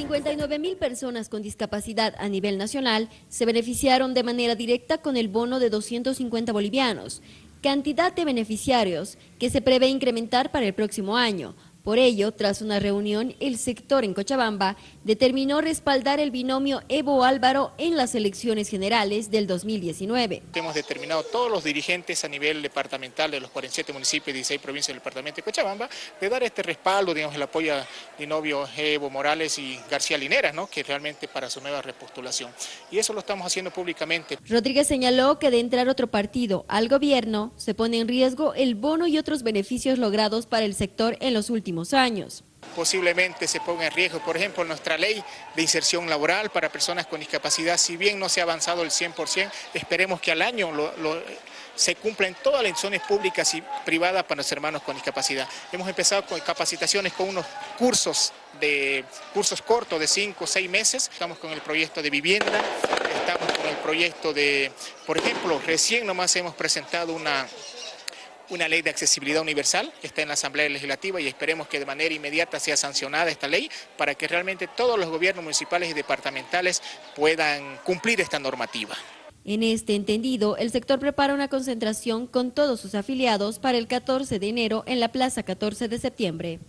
59 mil personas con discapacidad a nivel nacional se beneficiaron de manera directa con el bono de 250 bolivianos, cantidad de beneficiarios que se prevé incrementar para el próximo año, por ello, tras una reunión, el sector en Cochabamba determinó respaldar el binomio Evo Álvaro en las elecciones generales del 2019. Hemos determinado todos los dirigentes a nivel departamental de los 47 municipios y 16 provincias del departamento de Cochabamba de dar este respaldo, digamos, el apoyo a binomio Evo Morales y García Linera, ¿no? que realmente para su nueva repostulación. Y eso lo estamos haciendo públicamente. Rodríguez señaló que de entrar otro partido al gobierno se pone en riesgo el bono y otros beneficios logrados para el sector en los últimos años. Posiblemente se ponga en riesgo, por ejemplo, nuestra ley de inserción laboral para personas con discapacidad, si bien no se ha avanzado el 100%, esperemos que al año se cumplan todas las instituciones públicas y privadas para los hermanos con discapacidad. Hemos empezado con capacitaciones con unos cursos de cursos cortos de 5 o 6 meses, estamos con el proyecto de vivienda, estamos con el proyecto de, por ejemplo, recién nomás hemos presentado una una ley de accesibilidad universal, está en la Asamblea Legislativa y esperemos que de manera inmediata sea sancionada esta ley para que realmente todos los gobiernos municipales y departamentales puedan cumplir esta normativa. En este entendido, el sector prepara una concentración con todos sus afiliados para el 14 de enero en la Plaza 14 de septiembre.